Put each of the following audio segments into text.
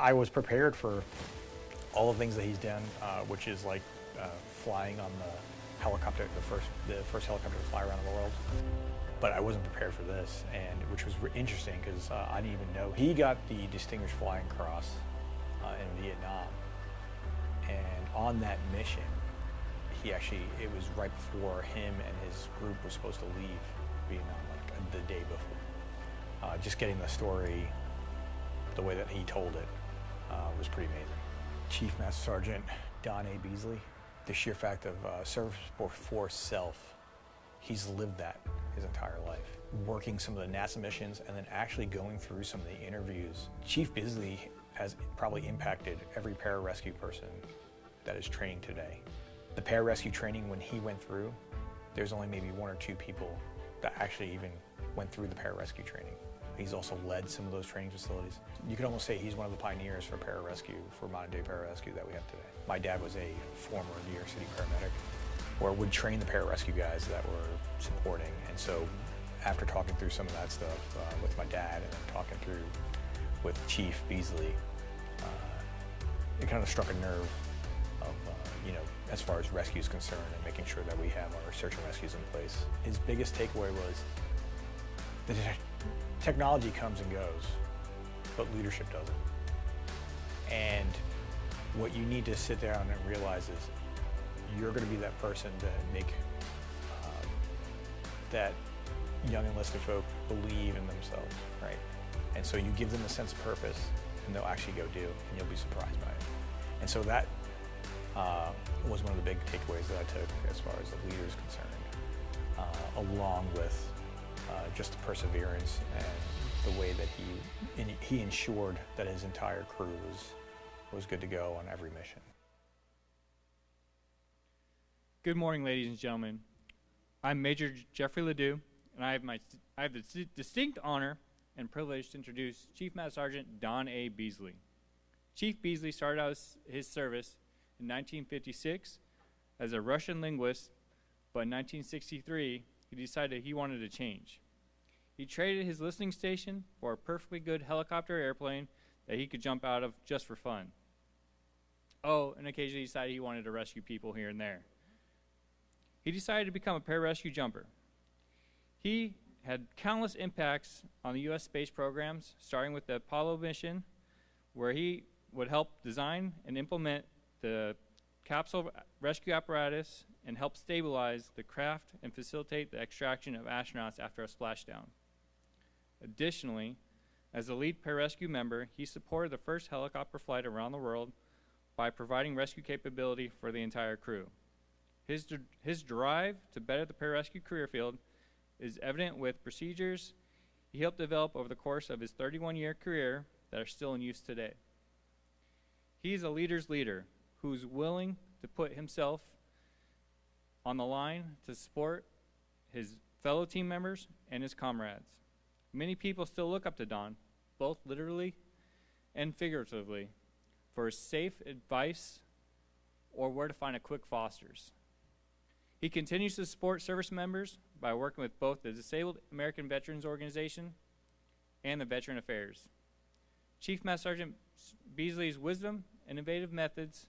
I was prepared for all the things that he's done, uh, which is like uh, flying on the helicopter, the first, the first helicopter to fly around the world. But I wasn't prepared for this, and which was interesting because uh, I didn't even know he got the Distinguished Flying Cross uh, in Vietnam, and on that mission, he actually it was right before him and his group were supposed to leave Vietnam, like the day before. Uh, just getting the story, the way that he told it, uh, was pretty amazing. Chief Master Sergeant Don A. Beasley, the sheer fact of uh, service for self, he's lived that his entire life. Working some of the NASA missions and then actually going through some of the interviews. Chief Beasley has probably impacted every pararescue person that is training today. The pararescue training, when he went through, there's only maybe one or two people that actually even went through the pararescue training. He's also led some of those training facilities. You could almost say he's one of the pioneers for pararescue, for modern day pararescue that we have today. My dad was a former New York City paramedic or would train the pararescue guys that were supporting. And so after talking through some of that stuff uh, with my dad and then talking through with Chief Beasley, uh, it kind of struck a nerve of, uh, you know, as far as rescue is concerned and making sure that we have our search and rescues in place. His biggest takeaway was the technology comes and goes, but leadership doesn't. And what you need to sit down and realize is you're going to be that person to make uh, that young enlisted folk believe in themselves, right? And so you give them a sense of purpose, and they'll actually go do, and you'll be surprised by it. And so that uh, was one of the big takeaways that I took as far as the leader is concerned, uh, along with uh, just the perseverance and the way that he he ensured that his entire crew was was good to go on every mission. Good morning, ladies and gentlemen. I'm Major Jeffrey Ledoux, and I have my I have the distinct honor and privilege to introduce Chief Master Sergeant Don A. Beasley. Chief Beasley started out his service in 1956 as a Russian linguist, but in 1963 he decided he wanted to change. He traded his listening station for a perfectly good helicopter airplane that he could jump out of just for fun. Oh, and occasionally he decided he wanted to rescue people here and there. He decided to become a pararescue jumper. He had countless impacts on the U.S. space programs, starting with the Apollo mission, where he would help design and implement the capsule rescue apparatus and help stabilize the craft and facilitate the extraction of astronauts after a splashdown. Additionally, as a lead pararescue member, he supported the first helicopter flight around the world by providing rescue capability for the entire crew. His, his drive to better the pararescue career field is evident with procedures he helped develop over the course of his 31 year career that are still in use today. He's a leader's leader who's willing to put himself on the line to support his fellow team members and his comrades. Many people still look up to Don, both literally and figuratively, for safe advice or where to find a quick Foster's. He continues to support service members by working with both the Disabled American Veterans Organization and the Veteran Affairs. Chief Master Sergeant Beasley's wisdom and innovative methods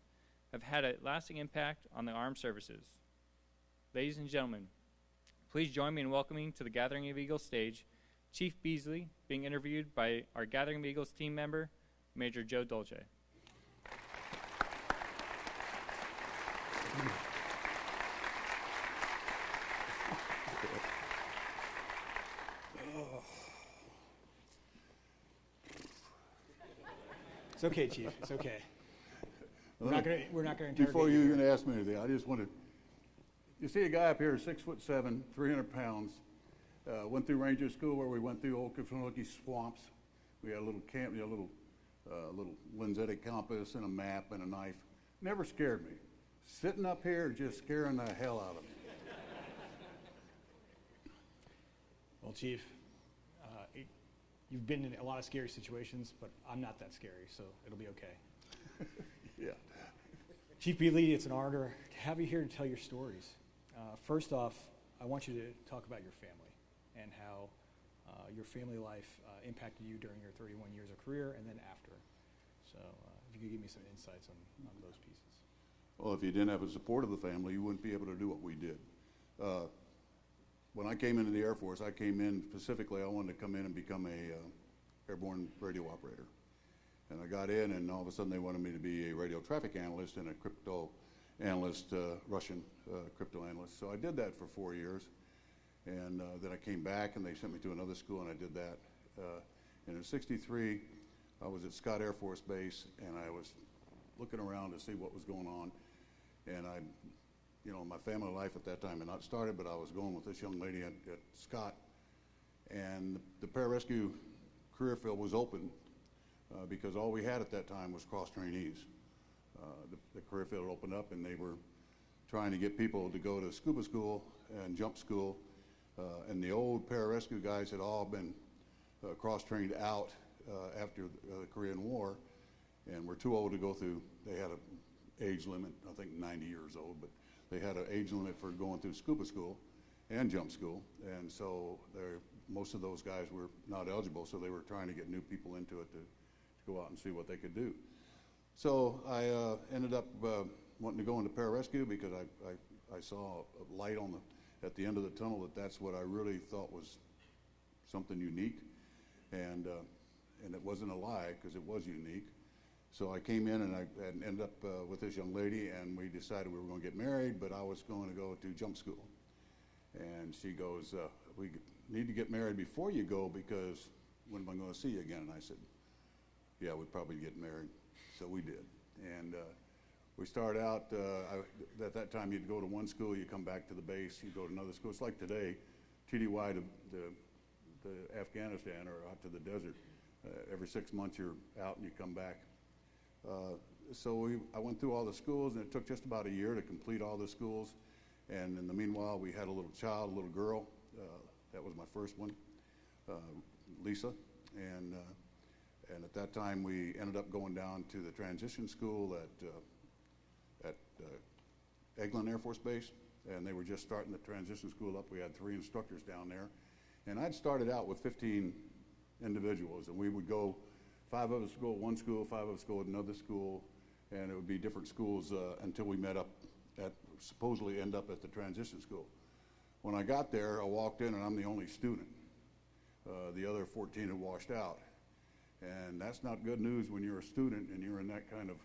have had a lasting impact on the armed services. Ladies and gentlemen, please join me in welcoming to the Gathering of Eagles stage Chief Beasley being interviewed by our Gathering of Eagles team member, Major Joe Dolce. It's okay, Chief. It's okay. We're not going to. We're not going to. Before you even ask me anything, I just wanted. You see a guy up here, six foot seven, 300 pounds. Uh, went through ranger school where we went through old Okefenokee swamps. We had a little camp, a little, uh, little lensatic compass and a map and a knife. Never scared me. Sitting up here, just scaring the hell out of me. Well, Chief, you've been in a lot of scary situations, but I'm not that scary, so it'll be okay. yeah. Chief Beasley, it's an honor to have you here to tell your stories. Uh, first off, I want you to talk about your family and how uh, your family life uh, impacted you during your 31 years of career and then after. So uh, if you could give me some insights on, on those pieces. Well, if you didn't have the support of the family, you wouldn't be able to do what we did. Uh, When I came into the Air Force, I came in specifically, I wanted to come in and become a uh, airborne radio operator. And I got in, and all of a sudden, they wanted me to be a radio traffic analyst and a crypto analyst, uh, Russian uh, crypto analyst. So I did that for four years. And uh, then I came back, and they sent me to another school, and I did that. Uh, And in '63, I was at Scott Air Force Base, and I was looking around to see what was going on. And I, you know, my family life at that time had not started, but I was going with this young lady at, at Scott. And the pararescue career field was open uh, because all we had at that time was cross trainees. Uh, the, the career field opened up and they were trying to get people to go to scuba school and jump school. Uh, and the old pararescue guys had all been uh, cross trained out uh, after the, uh, Korean War and were too old to go through. They had an age limit, I think 90 years old, but they had an age limit for going through scuba school and jump school. And so most of those guys were not eligible, so they were trying to get new people into it to, to go out and see what they could do. So I uh, ended up uh, wanting to go into pararescue because I, I, I saw a light on the, at the end of the tunnel that that's what I really thought was something unique. And, uh, and it wasn't a lie because it was unique. So I came in and I and ended up uh, with this young lady, and we decided we were going to get married, but I was going to go to jump school. And she goes, uh, "We need to get married before you go because when am I going to see you again?" And I said, "Yeah, we'd probably get married." So we did, and uh, we start out. Uh, I, at that time, you'd go to one school, you come back to the base, you go to another school. It's like today, TDY to the, Afghanistan or out to the desert. Uh, every six months, you're out and you come back. Uh, so we, I went through all the schools, and it took just about a year to complete all the schools. And in the meanwhile, we had a little child, a little girl. Uh, that was my first one, uh, Lisa. And, uh, and at that time, we ended up going down to the transition school at, uh, Eglin Air Force Base. And they were just starting the transition school up. We had three instructors down there. And I'd started out with 15 individuals, and we would go five of us go at one school, five of us go at another school, and it would be different schools uh, until we met up at, supposedly end up at the transition school. When I got there, I walked in and I'm the only student. Uh, the other 14 had washed out. And that's not good news when you're a student and you're in that kind of,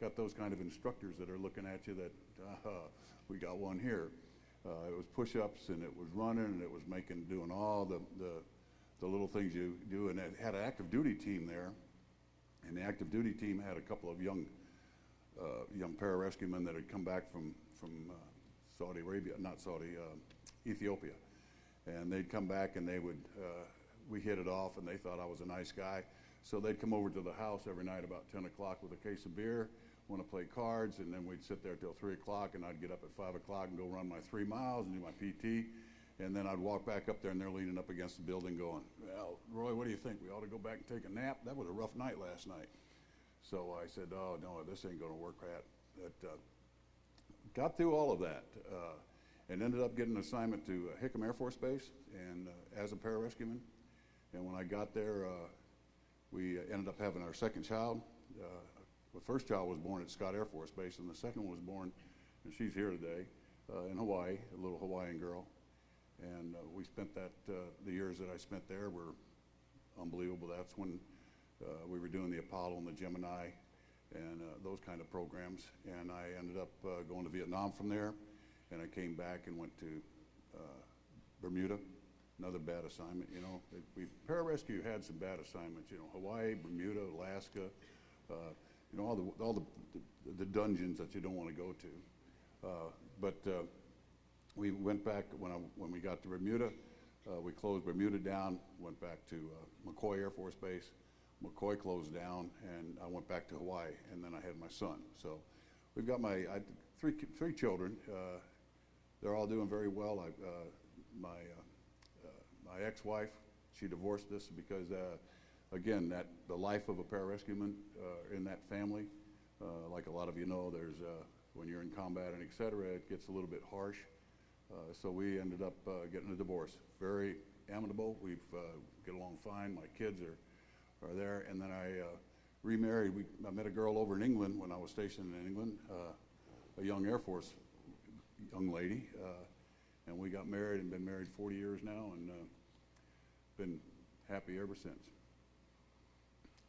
got those kind of instructors that are looking at you that, uh, we got one here. Uh, it was push-ups and it was running and it was making, doing all the, the, the little things you do. And it had an active duty team there. And the active duty team had a couple of young, uh, young pararescuemen that had come back from, from uh, Saudi Arabia, not Saudi, uh, Ethiopia. And they'd come back and they would, uh, we hit it off and they thought I was a nice guy. So they'd come over to the house every night about 10 o'clock with a case of beer, want to play cards, and then we'd sit there till 3 o'clock and I'd get up at 5 o'clock and go run my three miles and do my PT. And then I'd walk back up there and they're leaning up against the building going, well, Roy, what do you think? We ought to go back and take a nap? That was a rough night last night. So I said, oh, no, this ain't going to work, Pat. But uh, got through all of that uh, and ended up getting an assignment to uh, Hickam Air Force Base and uh, as a pararescueman. And when I got there, uh, we ended up having our second child. Uh, the first child was born at Scott Air Force Base, and the second one was born, and she's here today, uh, in Hawaii, a little Hawaiian girl. And uh, we spent that, uh, the years that I spent there were unbelievable. That's when uh, we were doing the Apollo and the Gemini and uh, those kind of programs. And I ended up going to Vietnam from there, and I came back and went to Bermuda. Another bad assignment, you know. We pararescue had some bad assignments, you know, Hawaii, Bermuda, Alaska, uh, you know, all the all the, the dungeons that you don't want to go to. Uh, but uh, we went back when I, when we got to Bermuda. Uh, we closed Bermuda down. Went back to uh, McCoy Air Force Base. McCoy closed down, and I went back to Hawaii. And then I had my son. So we've got my I, three three children. Uh, they're all doing very well. I, uh, my my ex-wife, she divorced us because, again, that the life of a pararescueman uh, in that family, uh, like a lot of you know, there's uh, when you're in combat and et cetera, it gets a little bit harsh. Uh, so we ended up uh, getting a divorce. Very amicable. We've uh, get along fine. My kids are are there, and then I remarried. We, I met a girl over in England when I was stationed in England, a young Air Force young lady, and we got married and been married 40 years now, and been happy ever since.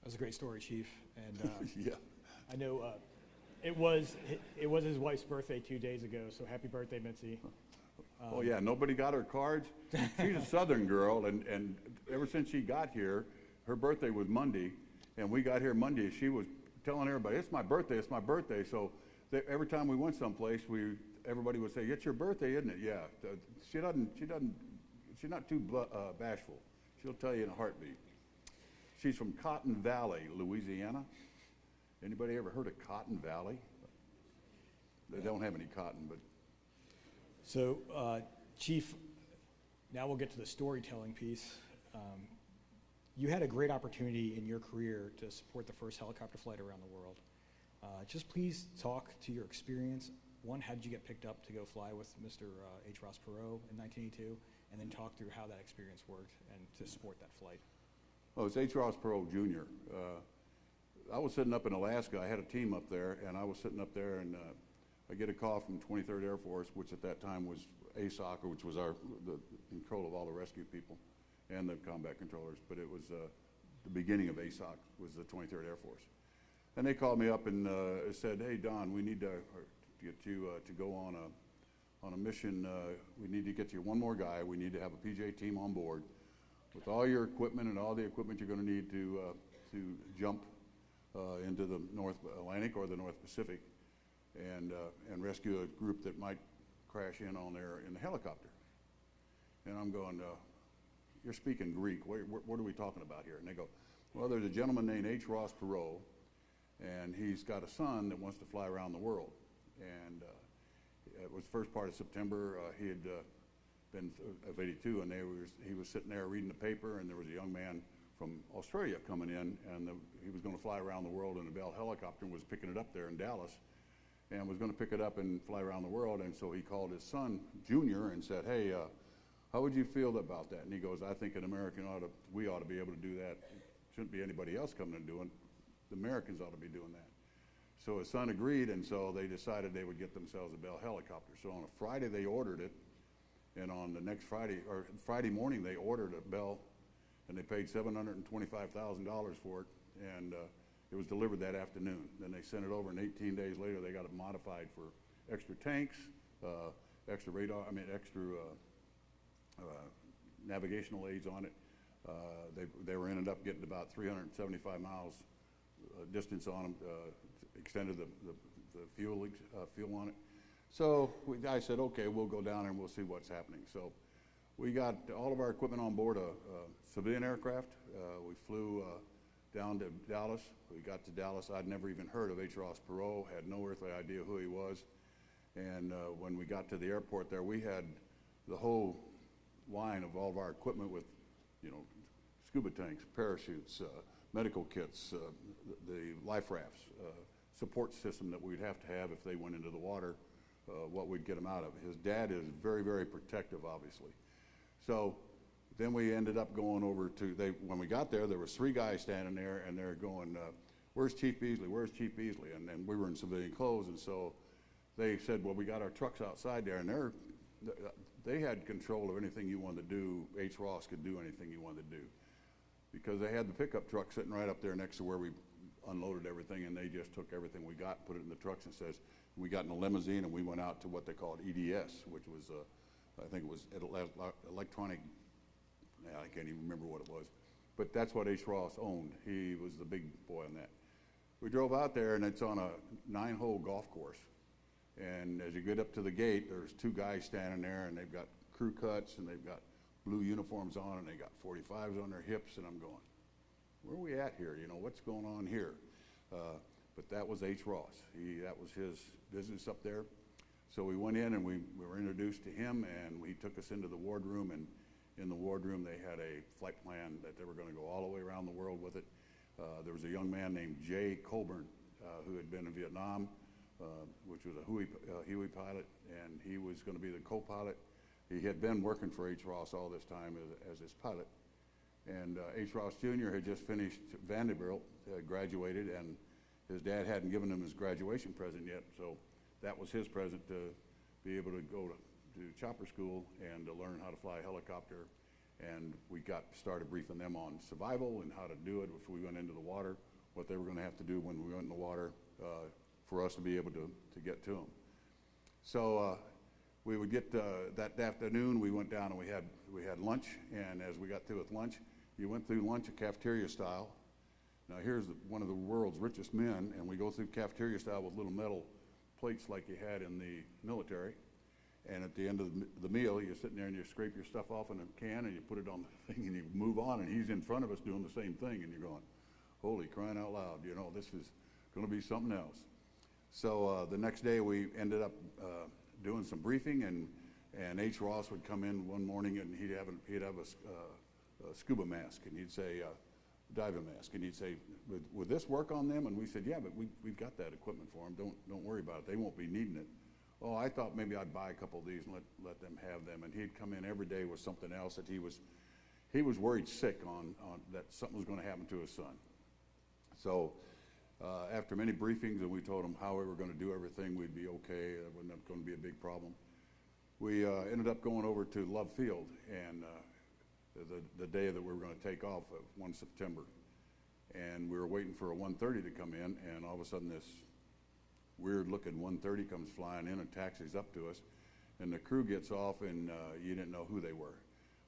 That was a great story, Chief. And uh, yeah. I know uh, it was it was his wife's birthday two days ago. So happy birthday, Mitzi. oh yeah, nobody got her cards. She's a Southern girl, and and ever since she got here, her birthday was Monday, and we got here Monday. She was telling everybody, "It's my birthday! It's my birthday!" So they, every time we went someplace, we everybody would say, "It's your birthday, isn't it?" Yeah. She doesn't. She doesn't. She's not too uh, bashful. She'll tell you in a heartbeat. She's from Cotton Valley, Louisiana. Anybody ever heard of Cotton Valley? They don't have any cotton, but So, uh, Chief, now we'll get to the storytelling piece. Um, you had a great opportunity in your career to support the first helicopter flight around the world. Uh, just please talk to your experience. One, how did you get picked up to go fly with Mr. Uh, H. Ross Perot in 1982? And then talk through how that experience worked and to support that flight. Oh, it's H. Ross Perot Jr. Uh, I was sitting up in Alaska. I had a team up there, and I was sitting up there, and uh, I get a call from 23rd Air Force, which at that time was ASOC, which was our the control of all the rescue people and the combat controllers. But it was uh, the beginning of ASOC was the 23rd Air Force, and they called me up and uh, said, "Hey, Don, we need to get you uh, to go on a on a mission. Uh, we need to get you one more guy. We need to have a PJ team on board." With all your equipment and all the equipment you're going to need to, uh, to jump uh, into the North Atlantic or the North Pacific and, uh, and rescue a group that might crash in on there in the helicopter. And I'm going, uh, you're speaking Greek. What, what, are we talking about here? And they go, well, there's a gentleman named H. Ross Perot, and he's got a son that wants to fly around the world. And uh, it was the first part of September. He had been of 82, and they he was sitting there reading the paper, and there was a young man from Australia coming in, and the, he was going to fly around the world in a Bell helicopter and was picking it up there in Dallas, and was going to pick it up and fly around the world. And so he called his son, Junior, and said, "Hey, uh, how would you feel about that?" And he goes, "I think an American ought to, we ought to be able to do that. Shouldn't be anybody else coming and doing. The Americans ought to be doing that." So his son agreed, and so they decided they would get themselves a Bell helicopter. So on a Friday they ordered it, and on the next Friday or Friday morning they ordered a Bell, and they paid seven hundred and twenty-five thousand dollars for it, and uh, it was delivered that afternoon. Then they sent it over, and 18 days later they got it modified for extra tanks, uh, extra radar. I mean, extra uh, uh, navigational aids on it. Uh, they they were ended up getting about 375 miles uh, distance on them, extended the, the, the fuel, fuel on it. So we, I said, okay, we'll go down and we'll see what's happening. So we got all of our equipment on board a, a civilian aircraft. Uh, we flew uh, down to Dallas. We got to Dallas. I'd never even heard of H. Ross Perot, had no earthly idea who he was. And uh, when we got to the airport there, we had the whole line of all of our equipment with, you know, scuba tanks, parachutes, uh, medical kits, uh, the, life rafts, uh, support system that we'd have to have if they went into the water, uh, what we'd get him out of. His dad is very, very protective, obviously. So then we ended up going over to, they, when we got there, there was three guys standing there, and they're going, uh, where's Chief Beasley, where's Chief Beasley? And then we were in civilian clothes, and so they said, well, we got our trucks outside there, and they're, they had control of anything you wanted to do. H. Ross could do anything you wanted to do. Because they had the pickup truck sitting right up there next to where we unloaded everything, and they just took everything we got, put it in the trucks, and says, we got in a limousine, and we went out to what they called EDS, which was, uh, I think it was electronic, I can't even remember what it was. But that's what H. Ross owned. He was the big boy on that. We drove out there, and it's on a nine-hole golf course. And as you get up to the gate, there's two guys standing there, and they've got crew cuts, and they've got blue uniforms on, and they got 45s on their hips, and I'm going, where are we at here? You know, what's going on here? Uh, but that was H. Ross. He, that was his business up there. So we went in and we, we were introduced to him, and he took us into the wardroom. And in the wardroom, they had a flight plan that they were going to go all the way around the world with it. Uh, there was a young man named Jay Coburn uh, who had been in Vietnam, uh, which was a Huey, uh, Huey pilot, and he was going to be the co-pilot. He had been working for H. Ross all this time as, as his pilot. And uh, H. Ross Jr. had just finished Vanderbilt, graduated, and his dad hadn't given him his graduation present yet. So that was his present to be able to go to, to chopper school and to learn how to fly a helicopter. And we got started briefing them on survival and how to do it if we went into the water, what they were going to have to do when we went in the water uh, for us to be able to, to get to them. So uh, we would get uh, that afternoon. We went down and we had we had lunch. And as we got through with lunch, you went through lunch a cafeteria style. Now here's the, one of the world's richest men, and we go through cafeteria style with little metal plates like you had in the military. And at the end of the, meal, you're sitting there and you scrape your stuff off in a can and you put it on the thing and you move on. And he's in front of us doing the same thing, and you're going, "Holy crying out loud! You know this is going to be something else." So uh, the next day we ended up uh, doing some briefing, and and H. Ross would come in one morning and he'd have he'd have a, uh, a scuba mask, and he'd say. Diving mask, and he'd say, would, would this work on them? And we said, yeah, but we, we've got that equipment for them. Don't, don't worry about it. They won't be needing it. Oh, I thought maybe I'd buy a couple of these and let, let them have them. And he'd come in every day with something else that he was, he was worried sick on, on that something was going to happen to his son. So uh, after many briefings, and we told him how we were going to do everything, we'd be okay. It wasn't going to be a big problem. We uh, ended up going over to Love Field, and uh, the, the day that we were going to take off, of 1 September. And we were waiting for a 130 to come in, and all of a sudden this weird-looking 130 comes flying in and taxis up to us. And the crew gets off, and uh, you didn't know who they were.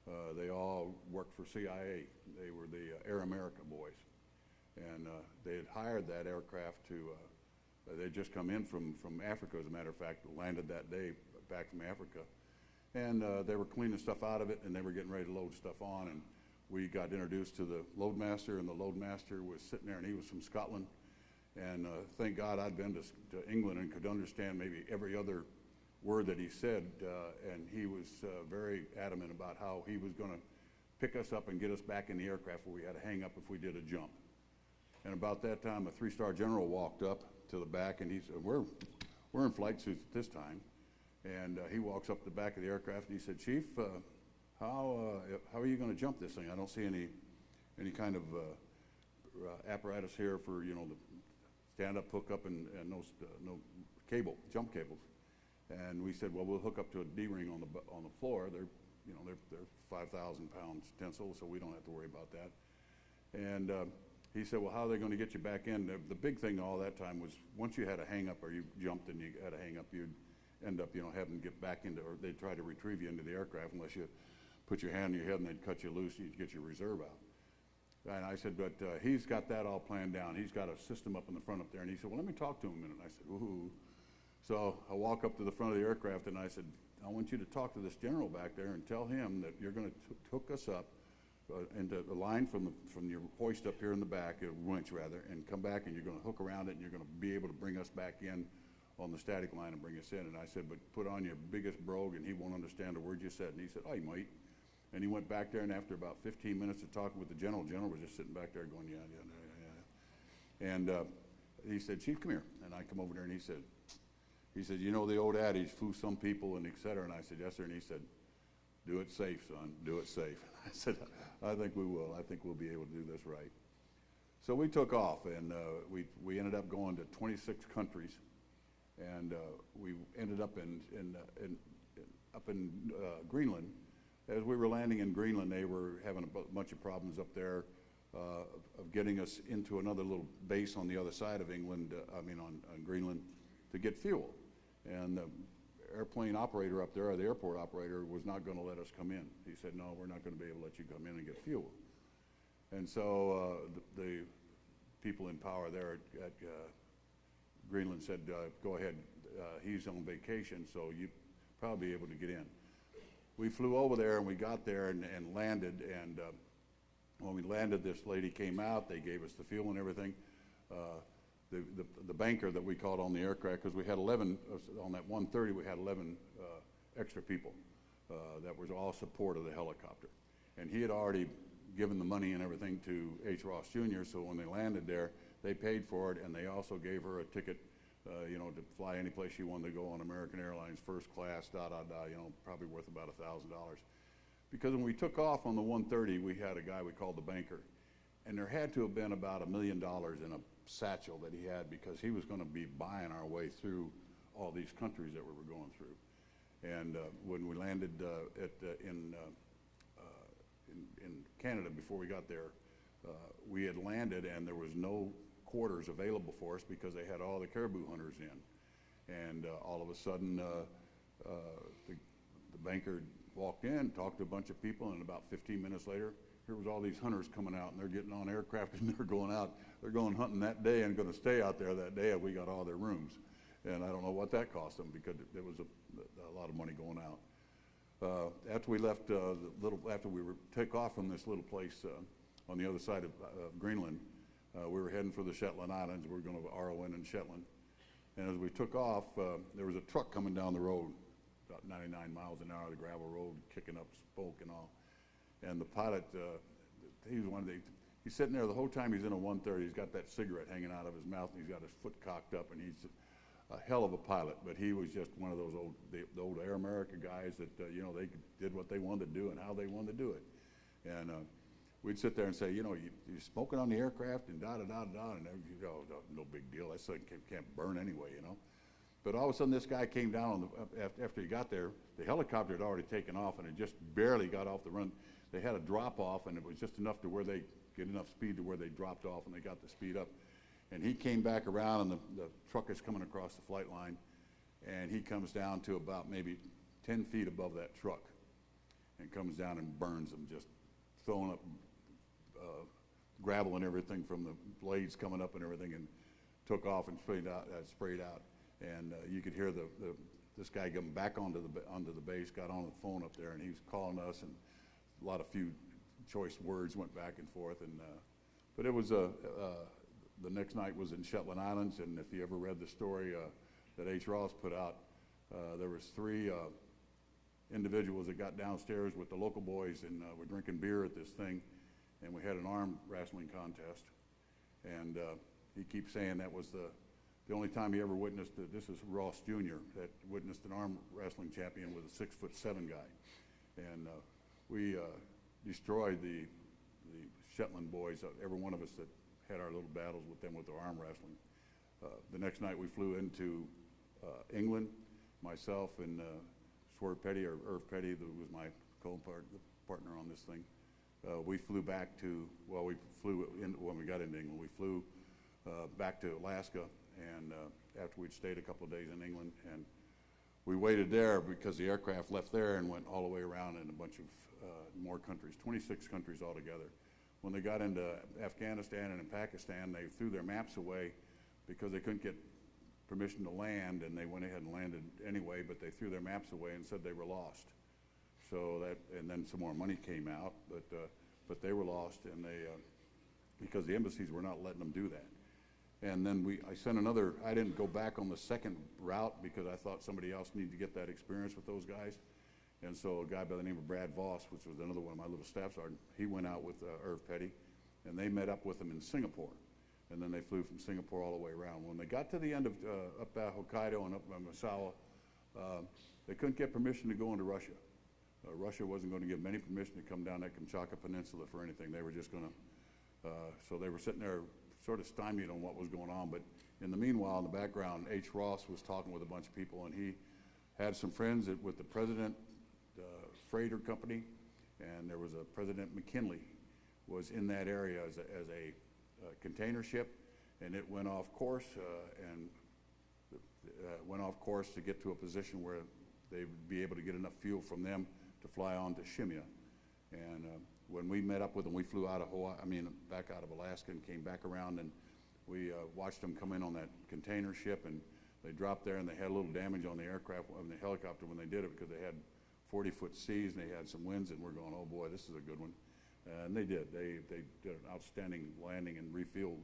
Uh, they all worked for CIA. They were the uh, Air America boys. And uh, they had hired that aircraft to, uh, they'd just come in from, from Africa, as a matter of fact, landed that day back from Africa and uh, they were cleaning stuff out of it, and they were getting ready to load stuff on. And we got introduced to the loadmaster, and the loadmaster was sitting there, and he was from Scotland. And uh, thank God I'd been to, to, England and could understand maybe every other word that he said. Uh, and he was uh, very adamant about how he was going to pick us up and get us back in the aircraft where we had to hang up if we did a jump. And about that time, a three-star general walked up to the back, and he said, "We're we're in flight suits at this time." And uh, he walks up the back of the aircraft and he said, Chief, uh, how, uh, how are you going to jump this thing? I don't see any, any kind of uh, uh, apparatus here for, you know, the stand-up hookup and, and no, no cable, jump cables. And we said, well, we'll hook up to a D-ring on the, on the floor. They're, you know, they're, they're 5,000 pounds tensile, so we don't have to worry about that. And uh, he said, well, how are they going to get you back in? The, the big thing all that time was once you had a hang up or you jumped and you had a hang up, you'd end up, you know, having to get back into, or they'd try to retrieve you into the aircraft unless you put your hand on your head and they'd cut you loose and you'd get your reserve out. And I said, but uh, he's got that all planned down. He's got a system up in the front up there. And he said, well, let me talk to him a minute. And I said, ooh. So I walk up to the front of the aircraft and I said, I want you to talk to this general back there and tell him that you're going to hook us up uh, into the line from, the, from your hoist up here in the back, a winch rather, and come back and you're going to hook around it and you're going to be able to bring us back in on the static line and bring us in. And I said, but put on your biggest brogue and he won't understand a word you said. And he said, oh, he might. And he went back there, and after about 15 minutes of talking with the general, general was just sitting back there going, yeah, yeah, yeah, yeah. And uh, he said, Chief, come here. And I come over there, and he said, he said, you know the old adage, fool some people, and et cetera. And I said, yes, sir. And he said, do it safe, son. Do it safe. And I said, I think we will. I think we'll be able to do this right. So we took off, and uh, we, we ended up going to 26 countries and uh, we ended up in, in, uh, in up in uh, Greenland. As we were landing in Greenland, they were having a bunch of problems up there uh, of getting us into another little base on the other side of England, uh, I mean on, on, Greenland, to get fuel. And the airplane operator up there, or the airport operator, was not going to let us come in. He said, no, we're not going to be able to let you come in and get fuel. And so uh, the, the, people in power there at, at Greenland said, uh, go ahead, uh, he's on vacation, so you probably be able to get in. We flew over there and we got there and, and landed, and uh, when we landed, this lady came out, they gave us the fuel and everything. Uh, the, the, the, banker that we called on the aircraft, because we had 11, uh, on that 130, we had 11 uh, extra people that was all support of the helicopter. And he had already given the money and everything to H. Ross Jr., so when they landed there, they paid for it, and they also gave her a ticket, uh, you know, to fly any place she wanted to go on American Airlines first class, da da da. You know, probably worth about a thousand dollars. Because when we took off on the 130, we had a guy we called the banker. And there had to have been about a million dollars in a satchel that he had because he was going to be buying our way through all these countries that we were going through. And uh, when we landed uh, at, uh, in, uh, uh, in, in Canada before we got there, uh, we had landed and there was no quarters available for us because they had all the caribou hunters in. And uh, all of a sudden, uh, uh, the, the banker walked in, talked to a bunch of people, and about 15 minutes later, here was all these hunters coming out, and they're getting on aircraft and they're going out. They're going hunting that day and going to stay out there that day, and we got all their rooms. And I don't know what that cost them because it was a, a lot of money going out. Uh, after we left, uh, little, after we were take off from this little place uh, on the other side of uh, Greenland, uh, we were heading for the Shetland Islands. We were going to in in Shetland. And as we took off, uh, there was a truck coming down the road, about 99 miles an hour, the gravel road, kicking up smoke and all. And the pilot, uh, he was one of the, he's sitting there the whole time he's in a 130. He's got that cigarette hanging out of his mouth, and he's got his foot cocked up, and he's a hell of a pilot. But he was just one of those old, the, the old Air America guys that, uh, you know, they did what they wanted to do and how they wanted to do it. And uh, we'd sit there and say, you know, you, you're smoking on the aircraft and da da da da, and everything, oh, no, no big deal. That thing can't, can't burn anyway, you know. But all of a sudden, this guy came down on the, after he got there. The helicopter had already taken off, and it just barely got off the run. They had a drop off, and it was just enough to where they get enough speed to where they dropped off, and they got the speed up. And he came back around, and the, the truck is coming across the flight line, and he comes down to about maybe 10 feet above that truck, and comes down and burns them, just throwing up uh, gravel and everything from the blades coming up and everything, and took off and sprayed out. Uh, sprayed out, and uh, you could hear the, the this guy coming back onto the onto the base, got on the phone up there, and he was calling us, and a lot of few choice words went back and forth, and uh, but it was a. Uh, the next night was in Shetland Islands, and if you ever read the story that H. Ross put out, uh, there was three uh, individuals that got downstairs with the local boys and uh, were drinking beer at this thing, and we had an arm wrestling contest. And uh, he keeps saying that was the, the only time he ever witnessed it. This is Ross Jr. that witnessed an arm wrestling champion with a six foot seven guy. And uh, we uh, destroyed the, the Shetland boys, uh, every one of us that had our little battles with them with their arm wrestling. Uh, the next night we flew into uh, England, myself and Swerve Petty, or Irv Petty, who was my co-partner on this thing. Uh, we flew back to, well, we flew in, when we got into England, we flew uh, back to Alaska, and uh, after we'd stayed a couple of days in England, and we waited there because the aircraft left there and went all the way around in a bunch of uh, more countries, 26 countries altogether. When they got into Afghanistan and in Pakistan, they threw their maps away because they couldn't get permission to land, and they went ahead and landed anyway, but they threw their maps away and said they were lost. So that, and then some more money came out, but, uh, but they were lost, and they, uh, because the embassies were not letting them do that. And then we, I sent another, I didn't go back on the second route because I thought somebody else needed to get that experience with those guys. And so a guy by the name of Brad Voss, which was another one of my little staff sergeant, he went out with uh, Irv Petty, and they met up with him in Singapore. And then they flew from Singapore all the way around. When they got to the end of, uh, up at Hokkaido and up by Misawa, uh, they couldn't get permission to go into Russia. Uh, Russia wasn't going to give them any permission to come down that Kamchatka Peninsula for anything. They were just going to, uh, so they were sitting there sort of stymied on what was going on. But in the meanwhile, in the background, H. Ross was talking with a bunch of people, and he had some friends with the president, the freighter company, and there was a President McKinley was in that area as a, as a uh, container ship, and it went off course uh, and uh, went off course to get to a position where they would be able to get enough fuel from them to fly on to Shemya. And uh, when we met up with them, we flew out of Hawaii, I mean, back out of Alaska and came back around, and we uh, watched them come in on that container ship, and they dropped there, and they had a little damage on the aircraft, on the helicopter when they did it, because they had 40-foot seas, and they had some winds, and we're going, oh boy, this is a good one. And they did. They, they did an outstanding landing and refueled.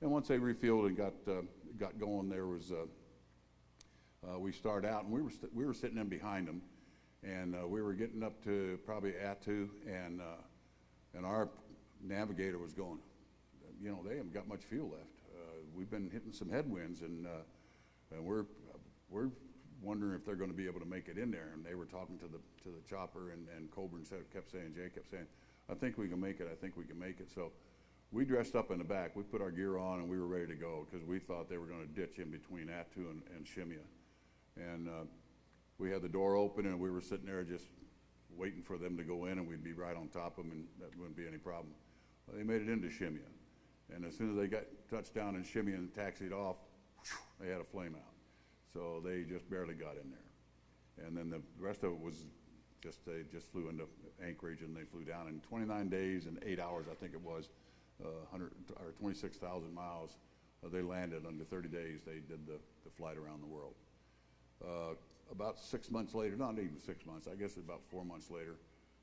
And once they refueled and got, uh, got going, there was, uh, uh, we started out, and we were, we were sitting in behind them, and uh, we were getting up to probably Attu, and, uh, and our navigator was going, you know, they haven't got much fuel left. Uh, we've been hitting some headwinds, and, uh, and we're, we're wondering if they're going to be able to make it in there. And they were talking to the to the chopper, and and Coburn said, kept saying, Jay kept saying, I think we can make it. I think we can make it. So we dressed up in the back. We put our gear on, and we were ready to go because we thought they were going to ditch in between Attu and, and Shemya. And uh, we had the door open, and we were sitting there just waiting for them to go in, and we'd be right on top of them, and that wouldn't be any problem. Well, they made it into Shemya. And as soon as they got touched down in Shemya and taxied off, they had a flame out. So they just barely got in there. And then the rest of it was just, they just flew into Anchorage and they flew down in 29 days and eight hours, I think it was, uh, 100, or 26,000 miles. Uh, they landed under 30 days. They did the, the flight around the world. Uh, about six months later, not even six months, I guess about four months later,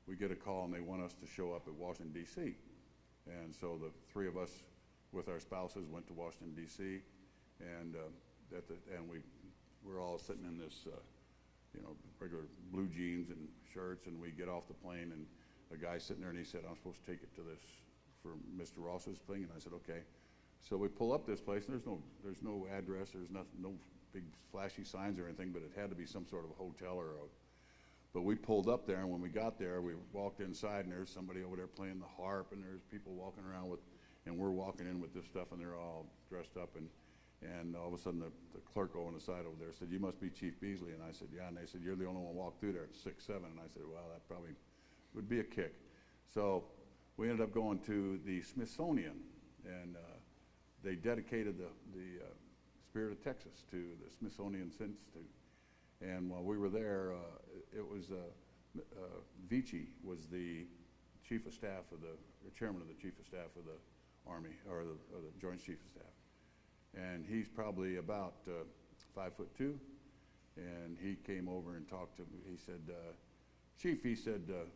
we get a call and they want us to show up at Washington, D.C. And so the three of us with our spouses went to Washington, D.C. And, uh, at the, and we we're all sitting in this, uh, you know, regular blue jeans and shirts, and we get off the plane, and a guy sitting there, and he said, I'm supposed to take it to this for Mr. Ross's thing, and I said, okay. So we pull up this place, and there's no, there's no address, there's nothing, no big flashy signs or anything, but it had to be some sort of a hotel or a, but we pulled up there, and when we got there, we walked inside, and there's somebody over there playing the harp, and there's people walking around with, and we're walking in with this stuff, and they're all dressed up, and and all of a sudden, the, the clerk on the side over there said, "You must be Chief Beasley." And I said, "Yeah." And they said, "You're the only one walked through there at six seven. And I said, "Well, that probably would be a kick." So we ended up going to the Smithsonian, and uh, they dedicated the the uh, Spirit of Texas to the Smithsonian Institute. And while we were there, uh, it was uh, uh, Vessey was the chief of staff of the, chairman of the chief of staff of the Army, or the, or the Joint Chief of Staff and he's probably about uh, five foot two. And he came over and talked to me. He said, uh, Chief, he said, uh,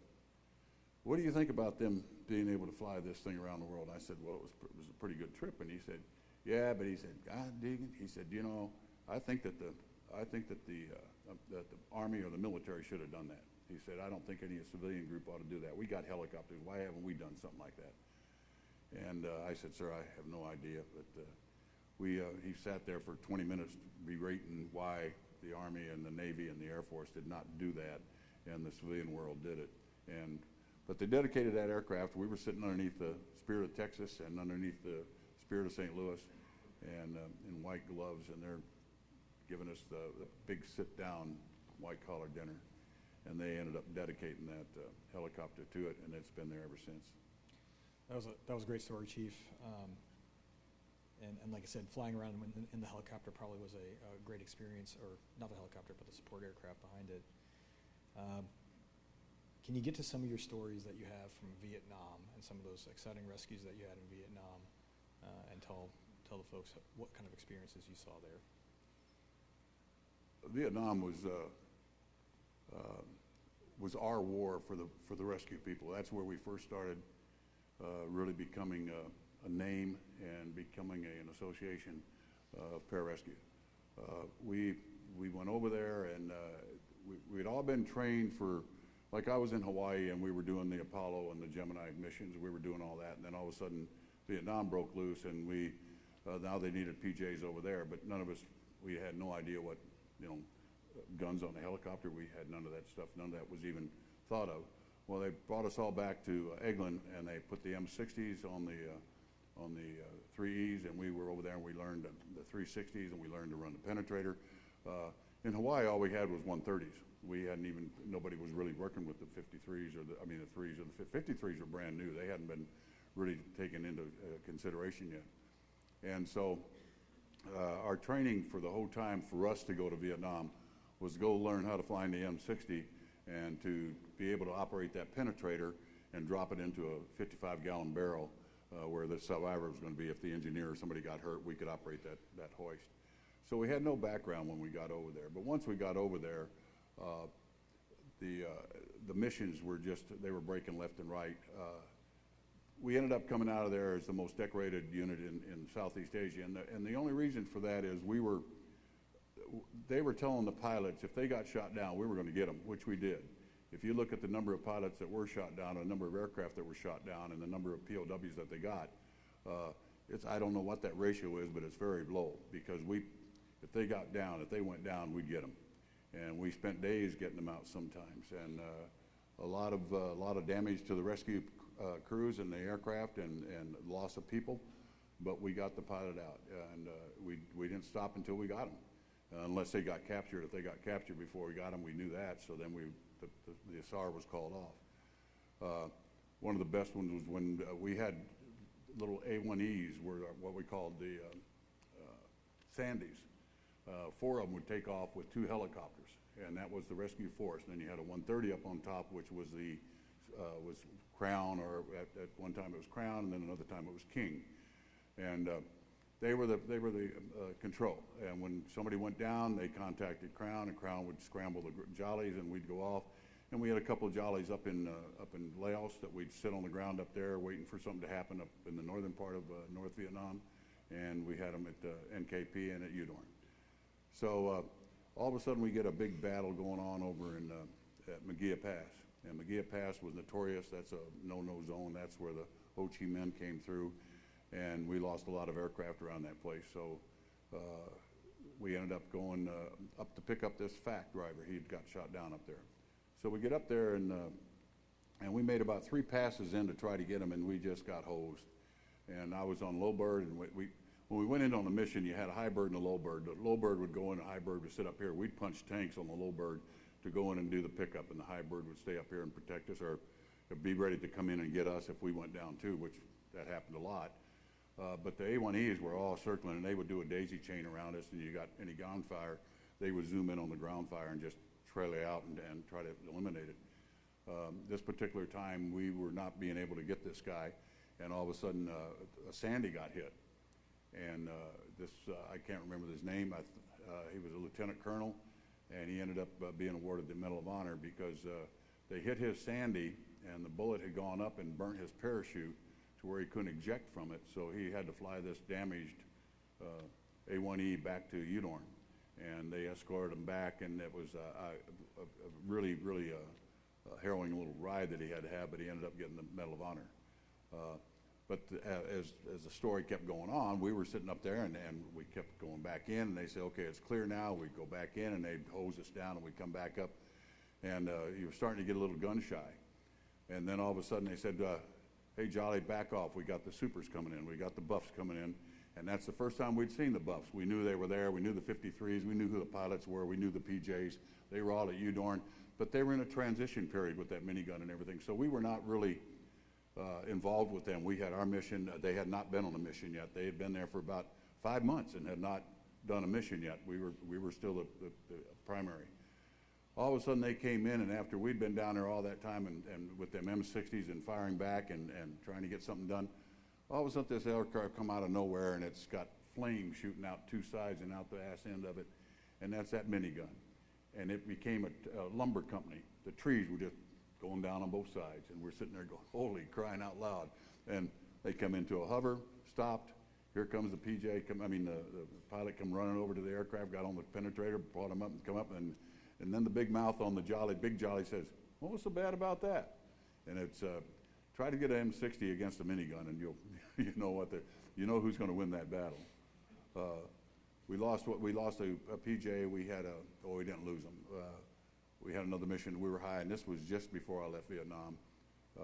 what do you think about them being able to fly this thing around the world? I said, well, it was, it was a pretty good trip. And he said, yeah, but he said, God, Deegan, he said, you know, I think that the, I think that the, uh, that the Army or the military should have done that. He said, I don't think any civilian group ought to do that. We got helicopters. Why haven't we done something like that? And uh, I said, sir, I have no idea, but uh, we, uh, he sat there for 20 minutes berating why the Army and the Navy and the Air Force did not do that, and the civilian world did it. And, but they dedicated that aircraft. We were sitting underneath the Spirit of Texas and underneath the Spirit of St. Louis and um, in white gloves, and they're giving us the, the big sit-down white-collar dinner. And they ended up dedicating that uh, helicopter to it, and it's been there ever since. That was a, that was a great story, Chief. Um, and, and like I said, flying around in, in the helicopter probably was a, a great experience, or not the helicopter, but the support aircraft behind it. Um, can you get to some of your stories that you have from Vietnam and some of those exciting rescues that you had in Vietnam, uh, and tell tell the folks what kind of experiences you saw there? Vietnam was uh, uh, was our war for the for the rescue people. That's where we first started uh, really becoming uh, a name and becoming a, an association uh, of pararescue. We, we went over there and we, we'd all been trained for, like I was in Hawaii and we were doing the Apollo and the Gemini missions, we were doing all that, and then all of a sudden Vietnam broke loose and we, uh, now they needed PJs over there, but none of us, we had no idea what, you know, guns on the helicopter, we had none of that stuff, none of that was even thought of. Well, they brought us all back to uh, Eglin and they put the M60s on the uh, on the uh, 3Es, and we were over there and we learned the, the 360s and we learned to run the penetrator. Uh, in Hawaii, all we had was 130s. We hadn't even, nobody was really working with the 53s or the, I mean, the 3s or the 53s were brand new. They hadn't been really taken into uh, consideration yet. And so uh, our training for the whole time for us to go to Vietnam was to go learn how to fly in the M60 and to be able to operate that penetrator and drop it into a 55 gallon barrel uh, where the survivor was going to be if the engineer or somebody got hurt, we could operate that, that hoist. So we had no background when we got over there. But once we got over there, uh, the, uh, the missions were just, they were breaking left and right. We ended up coming out of there as the most decorated unit in, in Southeast Asia. And the, and the only reason for that is we were, they were telling the pilots if they got shot down, we were going to get them, which we did. If you look at the number of pilots that were shot down, the number of aircraft that were shot down, and the number of POWs that they got, uh, it's, I don't know what that ratio is, but it's very low because we, if they got down, if they went down, we'd get them. and we spent days getting them out sometimes. And uh, a lot of uh, a lot of damage to the rescue uh, crews and the aircraft, and and loss of people. But we got the pilot out, and uh, we we didn't stop until we got them, unless they got captured. If they got captured before we got them, we knew that. So then we the, the, the SAR was called off. Uh, one of the best ones was when uh, we had little A1Es, were what we called the uh, uh, Sandys. Uh, four of them would take off with two helicopters, and that was the rescue force. And then you had a 130 up on top, which was the uh, was Crown, or at, at one time it was Crown, and then another time it was King. And uh, they were the they were the uh, control. And when somebody went down, they contacted Crown, and Crown would scramble the jollies, and we'd go off. And we had a couple of jollies up in uh, up in Laos that we'd sit on the ground up there, waiting for something to happen up in the northern part of uh, North Vietnam. And we had them at uh, NKP and at Udorn. So all of a sudden, we get a big battle going on over in at Mu Gia Pass. And Mu Gia Pass was notorious. That's a no-no zone. That's where the Ho Chi Minh came through, and we lost a lot of aircraft around that place. So uh, we ended up going uh, up to pick up this FAC driver. He got shot down up there. So we get up there and uh, and we made about three passes in to try to get him, and we just got hosed. And I was on low bird, and we, we when we went in on the mission, you had a high bird and a low bird. The low bird would go in, the high bird would sit up here. We'd punch tanks on the low bird to go in and do the pickup, and the high bird would stay up here and protect us, or be ready to come in and get us if we went down too, which that happened a lot. Uh, but the A1Es were all circling, and they would do a daisy chain around us, and you got any ground fire, they would zoom in on the ground fire and just trail it out and, and try to eliminate it. Um, this particular time, we were not being able to get this guy, and all of a sudden, uh, a Sandy got hit. And uh, this, uh, I can't remember his name. I, uh, he was a lieutenant colonel, and he ended up uh, being awarded the Medal of Honor because uh, they hit his Sandy, and the bullet had gone up and burnt his parachute to where he couldn't eject from it. So he had to fly this damaged uh, A1E back to Udorn, and they escorted him back, and it was uh, a, a, really, really uh, harrowing little ride that he had to have, but he ended up getting the Medal of Honor. But uh, as, as the story kept going on, we were sitting up there and, and we kept going back in, and they say, okay, it's clear now. We'd go back in, and they'd hose us down, and we'd come back up, and uh, you were starting to get a little gun shy. And then all of a sudden they said, uh, hey, Jolly, back off. We got the supers coming in. We got the buffs coming in. And that's the first time we'd seen the buffs. We knew they were there. We knew the 53s. We knew who the pilots were. We knew the PJs. They were all at Udorn. But they were in a transition period with that minigun and everything. So we were not really uh, involved with them. We had our mission. Uh, they had not been on a mission yet. They had been there for about five months and had not done a mission yet. We were, we were still the, the, the primary. All of a sudden, they came in, and after we'd been down there all that time and, and with them M60s and firing back and, and trying to get something done, all of a sudden, this aircraft come out of nowhere, and it's got flames shooting out two sides and out the ass end of it, and that's that minigun. And it became a, a lumber company. The trees were just going down on both sides, and we're sitting there going, holy, crying out loud. And they come into a hover, stopped. Here comes the PJ, come, I mean, the, the pilot come running over to the aircraft, got on the penetrator, brought him up and come up, and, and then the big mouth on the Jolly, big Jolly says, what was so bad about that? And it's, uh, try to get an M60 against a minigun, and you'll, you know what the, you know who's going to win that battle. Uh, we lost what we lost a, a PJ. We had a oh we didn't lose them. Uh, we had another mission. We were high, and this was just before I left Vietnam. Uh,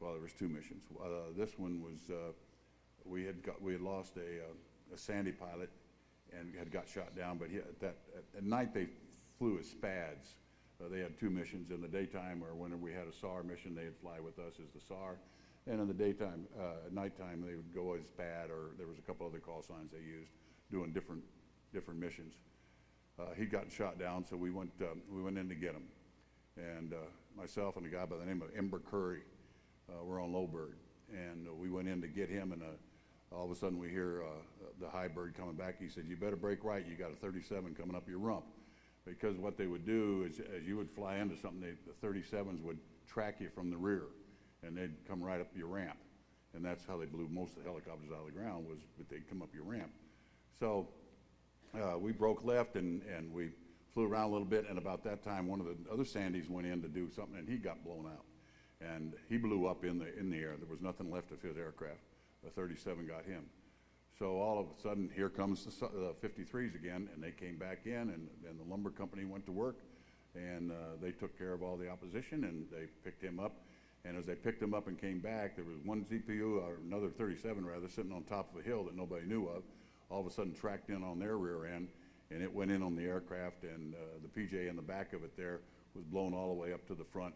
well, there was two missions. Uh, this one was uh, we had got we had lost a, a Sandy pilot and had got shot down. But he, at that at, at night they flew as SPADs. Uh, they had two missions in the daytime, or whenever we had a SAR mission, they'd fly with us as the SAR. And in the daytime, uh, at nighttime, they would go as SPAD, or there was a couple other call signs they used, doing different different missions. Uh, he'd gotten shot down, so we went um, we went in to get him. And uh, myself and a guy by the name of Ember Curry uh, were on low bird, and uh, we went in to get him. And uh, all of a sudden, we hear uh, the high bird coming back. He said, "You better break right. You got a 37 coming up your rump." Because what they would do is, as you would fly into something, they, the 37s would track you from the rear, and they'd come right up your ramp. And that's how they blew most of the helicopters out of the ground was that they'd come up your ramp. So uh, we broke left and, and we flew around a little bit. And about that time, one of the other Sandys went in to do something, and he got blown out. And he blew up in the in the air. There was nothing left of his aircraft. The 37 got him. So all of a sudden, here comes the su- uh, 53s again, and they came back in, and, and the lumber company went to work, and uh, they took care of all the opposition, and they picked him up. And as they picked him up and came back, there was one ZPU, or another 37 rather, sitting on top of a hill that nobody knew of. All of a sudden, tracked in on their rear end, and it went in on the aircraft, and uh, the PJ in the back of it there was blown all the way up to the front.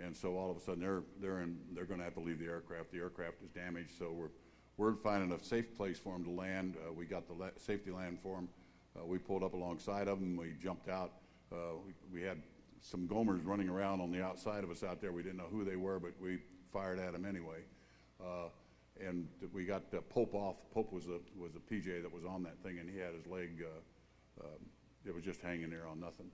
And so all of a sudden, they're, they're in, they're gonna have to leave the aircraft. The aircraft is damaged, so we're, we're finding a safe place for them to land. Uh, we got the la- safety land for them. Uh, we pulled up alongside of them, we jumped out. Uh, we, we had some Gomers running around on the outside of us out there. We didn't know who they were, but we fired at them anyway. Uh, and we got uh, Pope off. Pope was a, was a PJ that was on that thing, and he had his leg, uh, um, it was just hanging there on nothing.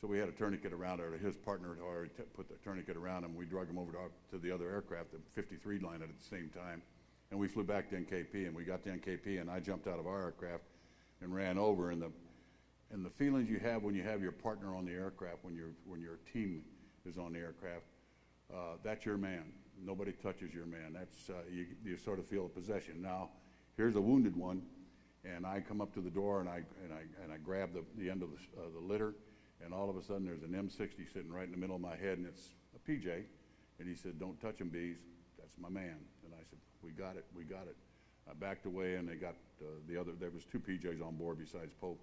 So we had a tourniquet around her. His partner had already put the tourniquet around him. We drug him over to, our, to the other aircraft, the 53 line at the same time. And we flew back to NKP, and we got to NKP, and I jumped out of our aircraft and ran over. And the, and the feelings you have when you have your partner on the aircraft, when, your when your team is on the aircraft, uh, that's your man. Nobody touches your man. That's, uh, you, you sort of feel a possession. Now, here's a wounded one, and I come up to the door and I, and I, and I grab the, the end of the, uh, the litter, and all of a sudden there's an M60 sitting right in the middle of my head, and it's a PJ. And he said, don't touch him, bees. That's my man. And I said, we got it, we got it. I backed away and they got, uh, the other, there was two PJs on board besides Pope.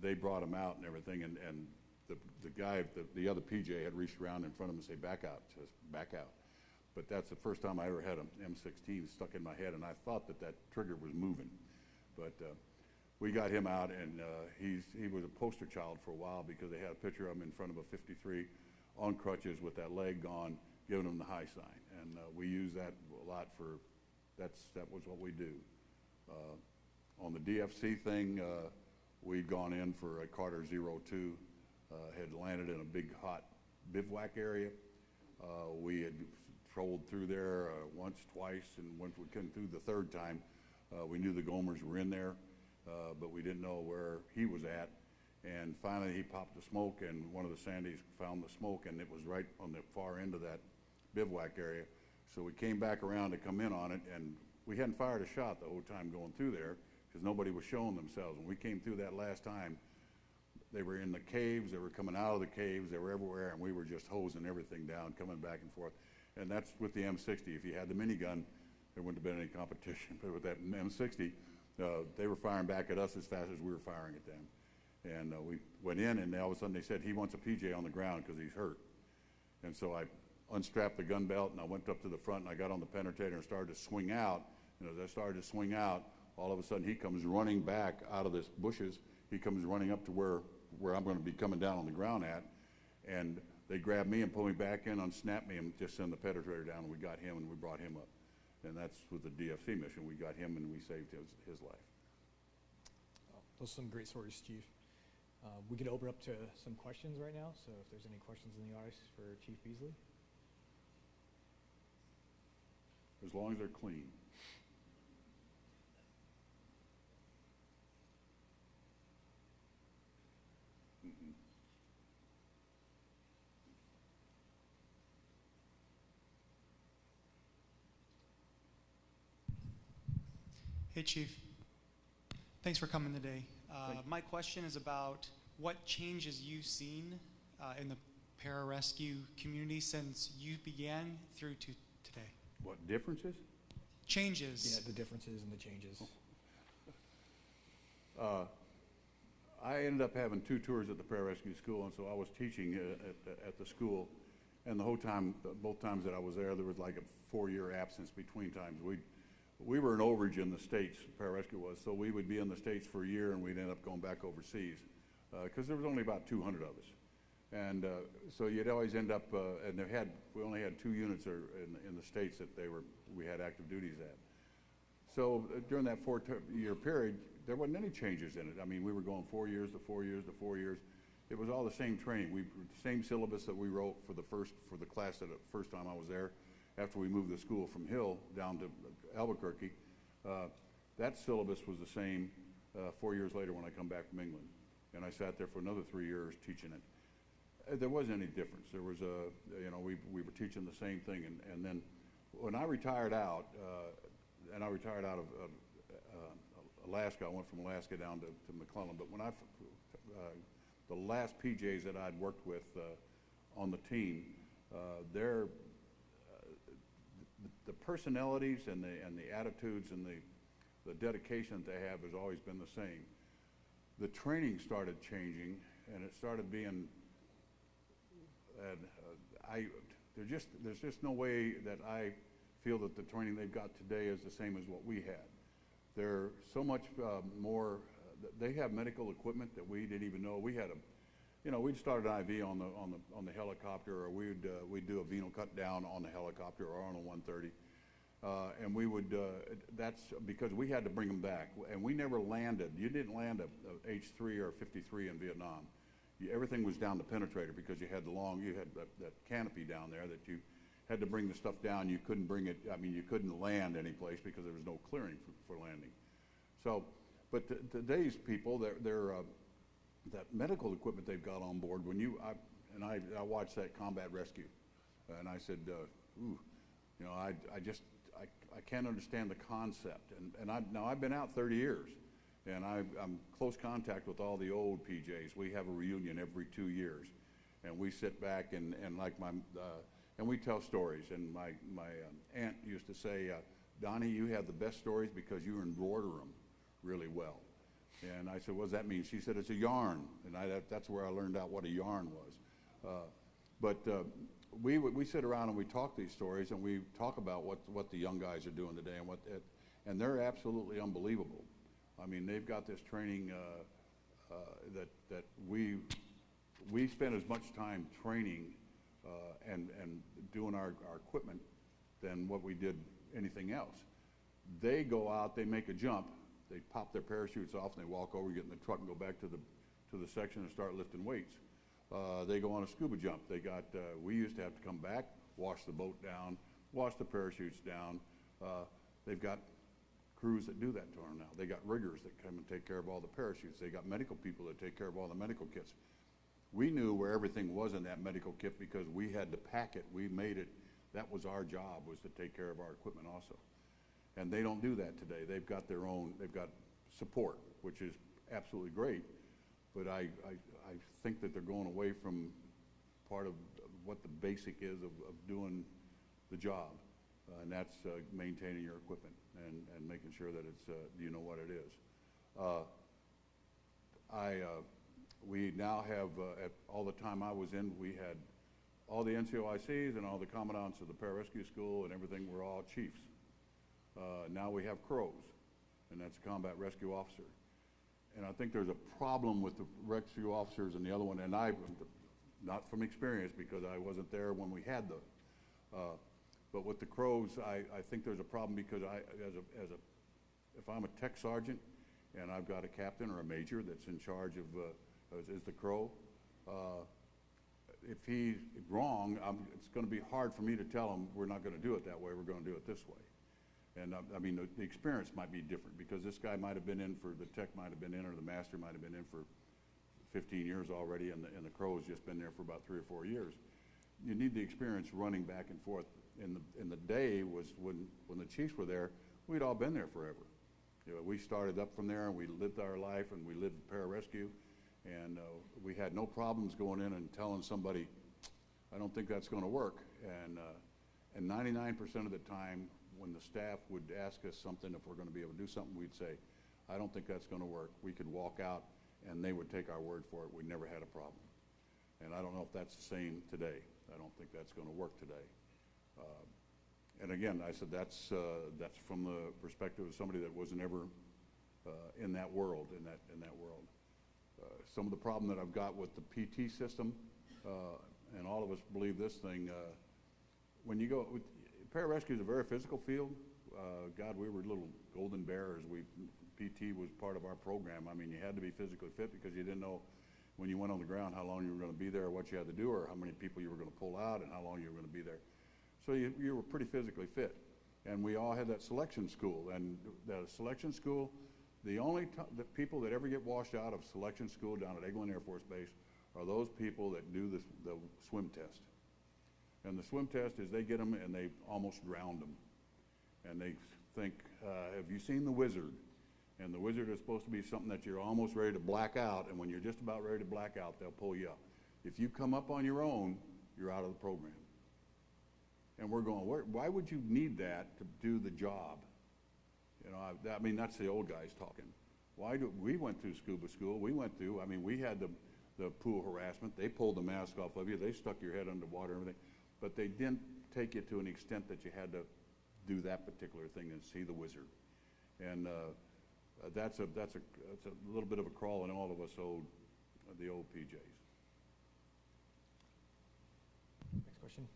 They brought him out and everything, and, and the, the guy, the, the other PJ had reached around in front of him and say, back out, says, back out. But that's the first time I ever had an M16 stuck in my head, and I thought that that trigger was moving. But uh, we got him out, and uh, he's, he was a poster child for a while because they had a picture of him in front of a 53 on crutches with that leg gone, giving him the high sign. And uh, we use that a lot for, that's, that was what we do. Uh, On the DFC thing, uh, we'd gone in for a Carter 02, uh, had landed in a big hot bivouac area. We had trolled through there uh, once, twice, and once we came through the third time, uh, we knew the Gomers were in there, uh, but we didn't know where he was at. And finally, he popped the smoke, and one of the Sandys found the smoke, and it was right on the far end of that bivouac area. So we came back around to come in on it, and we hadn't fired a shot the whole time going through there, because nobody was showing themselves. When we came through that last time, they were in the caves, they were coming out of the caves, they were everywhere, and we were just hosing everything down, coming back and forth. And that's with the M60. If you had the minigun, there wouldn't have been any competition. But with that M60, uh, they were firing back at us as fast as we were firing at them. And uh, we went in, and all of a sudden they said, he wants a PJ on the ground because he's hurt. And so I unstrapped the gun belt and I went up to the front and I got on the penetrator and started to swing out. And as I started to swing out, all of a sudden he comes running back out of this bushes. He comes running up to where, where I'm going to be coming down on the ground at. And they grabbed me and pulled me back in, unsnapped me and just sent the penetrator down and we got him and we brought him up. And that's with the DFC mission. We got him and we saved his, his life. Those are some great stories, Chief. Uh, We can open up to some questions right now, so if there's any questions in the audience for Chief Beasley. As long as they're clean. Hey, Chief. Thanks for coming today. Uh, my question is about what changes you've seen uh, in the pararescue community since you began through to today. What differences? Changes. Yeah, the differences and the changes. Uh, I ended up having two tours at the pararescue school, and so I was teaching uh, at, at the school. And the whole time, both times that I was there, there was like a four-year absence between times. We, we were an overage in the States, pararescue was, so we would be in the States for a year and we'd end up going back overseas. Because there was only about 200 of us. And uh, so you'd always end up, uh, and they had, we only had two units or in, in the States that they were, we had active duties at. So uh, during that four-year period, there wasn't any changes in it. I mean, we were going four years to four years to four years. It was all the same training. We, same syllabus that we wrote for the first, for the class that, the first time I was there, after we moved the school from Hill down to Albuquerque. Uh, That syllabus was the same uh, four years later when I come back from England. And I sat there for another three years teaching it. Uh, There wasn't any difference. There was a, you know, we, we were teaching the same thing. And, and then when I retired out, uh, and I retired out of, uh, Alaska, I went from Alaska down to, to McClellan, but when I, the last PJs that I'd worked with on the team, their, the- personalities and the, and the attitudes and the, the dedication that they have has always been the same. The training started changing, and it started being, and uh, I, there's just, there's just no way that I feel that the training they've got today is the same as what we had. They're so much uh, more, they have medical equipment that we didn't even know. We had a, you know, we'd start an IV on the, on the, on the helicopter, or we'd, uh, we'd do a venal cut down on the helicopter or on a 130. Uh, and we would, uh, that's because we had to bring them back. And we never landed, you didn't land a, a H3 or a 53 in Vietnam. You, everything was down the penetrator because you had the long, you had that, that canopy down there that you had to bring the stuff down. You couldn't bring it, I mean, you couldn't land anyplace because there was no clearing for, for landing. So, but today's people, they're, they're, uh, that medical equipment they've got on board, when you, I, and I, I watched that combat rescue, and I said, uh, ooh, you know, I, I just, I, I can't understand the concept. And, and I, now I've been out 30 years, and I, I'm close contact with all the old PJs. We have a reunion every two years, and we sit back and, and like my, uh, and we tell stories. And my, my um, aunt used to say, uh, Donnie, you have the best stories because you embroider them really well. And I said, what does that mean? She said, it's a yarn. And I, that, that's where I learned out what a yarn was. Uh, but uh, we, we sit around and we talk these stories and we talk about what, what the young guys are doing today and what, it, and they're absolutely unbelievable. I mean, they've got this training uh, uh, that, that we, we spend as much time training uh, and, and doing our, our equipment than what we did anything else. They go out, they make a jump, they pop their parachutes off, and they walk over, get in the truck, and go back to the, to the section and start lifting weights. Uh, they go on a scuba jump. They got, uh, we used to have to come back, wash the boat down, wash the parachutes down. Uh, they've got crews that do that to them now. They got riggers that come and take care of all the parachutes. They got medical people that take care of all the medical kits. We knew where everything was in that medical kit because we had to pack it. We made it. That was our job, was to take care of our equipment also. And they don't do that today. They've got their own, they've got support, which is absolutely great. But I, I, I think that they're going away from part of what the basic is of, of doing the job. Uh, and that's uh, maintaining your equipment and, and making sure that it's, uh, you know what it is. Uh, I, uh, we now have, uh, at all the time I was in, we had all the NCOICs and all the commandants of the pararescue school and everything were all chiefs. Uh, now we have crows, and that's a combat rescue officer. And I think there's a problem with the rescue officers and the other one, and I, not from experience because I wasn't there when we had those. Uh, but with the crows, I, I think there's a problem because I, as a, as a, if I'm a tech sergeant and I've got a captain or a major that's in charge of, uh, is, is the crow, uh, if he's wrong, I'm, it's gonna be hard for me to tell him, we're not gonna do it that way, we're gonna do it this way. And, uh, I mean, the, the experience might be different, because this guy might have been in for, the tech might have been in, or the master might have been in for fifteen years already, and the, and the crow's just been there for about three or four years. You need the experience running back and forth. In the, in the day was when, when the chiefs were there, we'd all been there forever. You know, we started up from there, and we lived our life, and we lived pararescue, and, uh, we had no problems going in and telling somebody, I don't think that's gonna work. And, uh, and ninety-nine percent of the time, when the staff would ask us something, if we're gonna be able to do something, we'd say, I don't think that's gonna work. We could walk out, and they would take our word for it. We never had a problem. And I don't know if that's the same today. I don't think that's gonna work today. Uh, And again, I said, that's, uh, that's from the perspective of somebody that wasn't ever uh, in that world, in that, in that world. Uh, Some of the problem that I've got with the PT system, uh, and all of us believe this thing, uh, when you go, pararescue is a very physical field. Uh, God, we were little golden bears. We, PT was part of our program. I mean, you had to be physically fit because you didn't know when you went on the ground how long you were gonna be there, or what you had to do, or how many people you were gonna pull out, and how long you were gonna be there. So you, you were pretty physically fit. And we all had that selection school, and the selection school, the only the people that ever get washed out of selection school down at Eglin Air Force Base are those people that do the, the swim test. And the swim test is they get them and they almost drowned them. And they think, uh, have you seen The Wizard? And the wizard is supposed to be something that you're almost ready to black out, and when you're just about ready to black out, they'll pull you up. If you come up on your own, you're out of the program. And we're going, why would you need that to do the job? You know, I, I mean, that's the old guys talking. Why do, we went through scuba school, we went through, I mean, we had the, the pool harassment, they pulled the mask off of you, they stuck your head underwater and everything, but they didn't take you to an extent that you had to do that particular thing and see the wizard. And, uh, uh, that's a, that's a, that's a little bit of a crawl in all of us old, uh, the old PJs. Next question.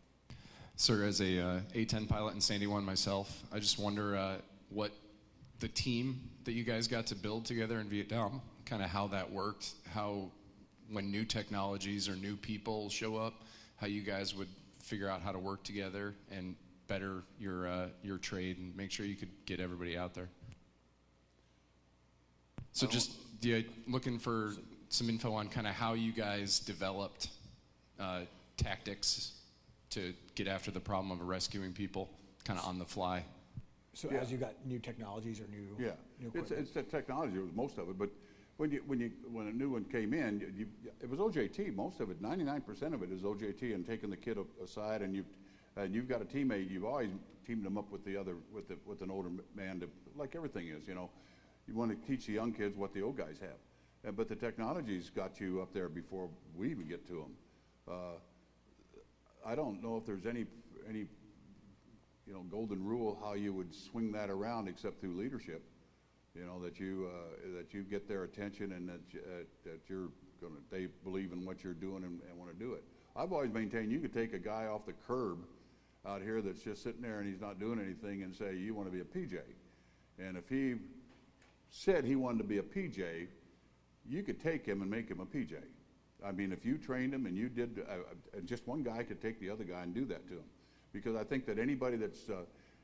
Sir, as a uh, A-10 pilot in Sandy One myself, I just wonder uh, what the team that you guys got to build together in Vietnam, kind of how that worked, how when new technologies or new people show up, how you guys would figure out how to work together and better your uh, your trade and make sure you could get everybody out there. So just yeah, looking for some info on kind of how you guys developed uh, tactics to get after the problem of rescuing people, kind of on the fly. So Yeah. as you got new technologies or new, Yeah, new it's, it's the technology, it was most of it, but when you, when you, when a new one came in, you- you, it was OJT, most of it, ninety-nine percent of it is OJT and taking the kid aside and you, and you've got a teammate, you've always teamed them up with the other, with the, with an older man to, like everything is, you know? You want to teach the young kids what the old guys have. Uh, But the technology's got you up there before we even get to them. Uh, I don't know if there's any, any you know, golden rule how you would swing that around except through leadership. You know, that you, uh, that you get their attention and that, you- uh, that you're gonna, they believe in what you're doing and, and wanna do it. I've always maintained you could take a guy off the curb out here that's just sitting there and he's not doing anything and say, you wanna be a PJ. And if he said he wanted to be a PJ, you could take him and make him a PJ. I mean, if you trained him and you did, uh, uh, just one guy could take the other guy and do that to him. Because I think that anybody that's, uh,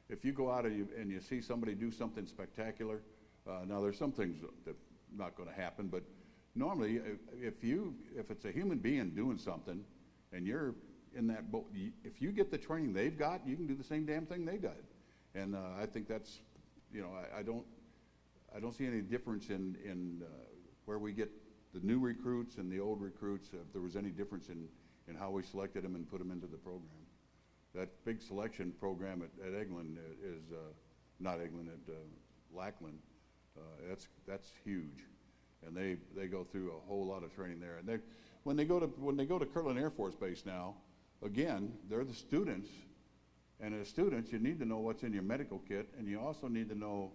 if you go out and you, and you see somebody do something spectacular, uh, now there's some things that not going to happen, but normally, if you, if it's a human being doing something, and you're in that boat, if you get the training they've got, you can do the same damn thing they got. And uh, I think that's, you know, I, I don't, I don't see any difference in, in uh, where we get the new recruits and the old recruits, if there was any difference in, in how we selected them and put them into the program. That big selection program at, at Eglin is, uh, not Eglin, at uh, Lackland, uh, that's, that's huge. And they, they go through a whole lot of training there. And they, when they go to, when they go to Kirtland Air Force Base now, again, they're the students. And as students, you need to know what's in your medical kit, and you also need to know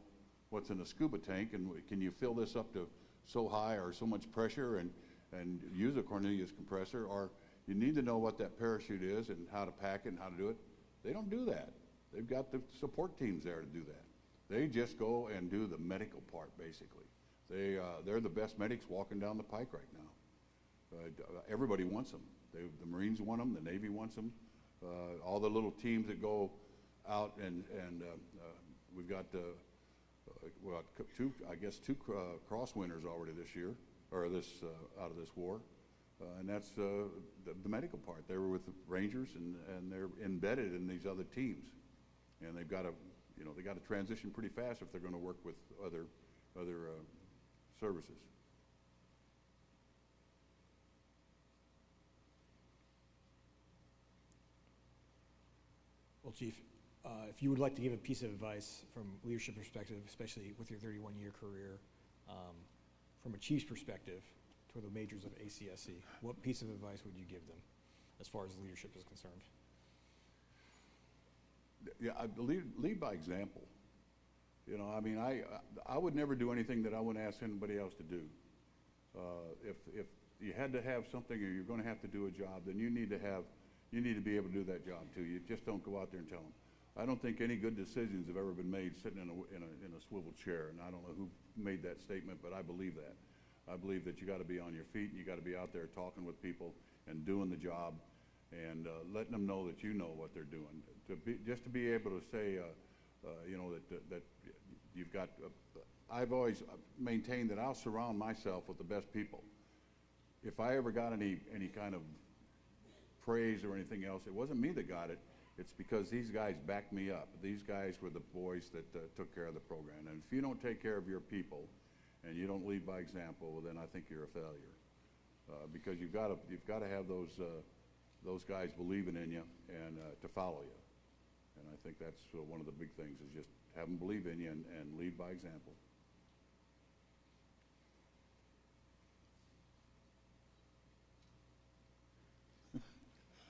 what's in the scuba tank, and can you fill this up to so high or so much pressure and, and use a Cornelius compressor, or you need to know what that parachute is and how to pack it and how to do it. They don't do that. They've got the support teams there to do that. They just go and do the medical part, basically. They, uh, they're the best medics walking down the pike right now. Uh, everybody wants them. They, the Marines want them, the Navy wants them. Uh, all the little teams that go out and, and uh, uh, we've got, uh, well, two, I guess, two cr- cross winners already this year, or this, out of this war. And that's the, the medical part. They were with the Rangers and, and they're embedded in these other teams. And they've got to, you know, they got to transition pretty fast if they're going to work with other, other uh, services. Well, Chief, uh, if you would like to give a piece of advice from leadership perspective, especially with your 31-year career, um, from a chief's perspective to the majors of ACSC, what piece of advice would you give them as far as leadership is concerned? Yeah, I lead, lead by example. You know, I mean, I, I would never do anything that I wouldn't ask anybody else to do. Uh, if, if you had to have something or you're gonna have to do a job, then you need to have, you need to be able to do that job too. You just don't go out there and tell them. I don't think any good decisions have ever been made sitting in a, in a, in a swivel chair, and I don't know who made that statement, but I believe that. I believe that you gotta be on your feet, and you gotta be out there talking with people and doing the job and, uh, letting them know that you know what they're doing. To be, just to be able to say, uh, uh, you know, that, that, you've got, uh, I've always maintained that I'll surround myself with the best people. If I ever got any, any kind of praise or anything else, it wasn't me that got it. It's because these guys backed me up. These guys were the boys that uh, took care of the program. And if you don't take care of your people and you don't lead by example, well, then I think you're a failure. Uh, because you've got to, you've got to have those, uh, those guys believing in you and uh, to follow you. And I think that's uh, one of the big things is just have them believe in you and, and lead by example.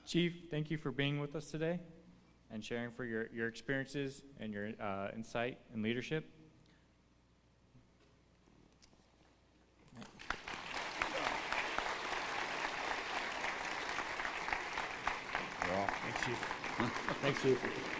Chief, thank you for being with us today and sharing for your, your experiences and your uh, insight and leadership. Thanks, Chief. Thanks, Chief.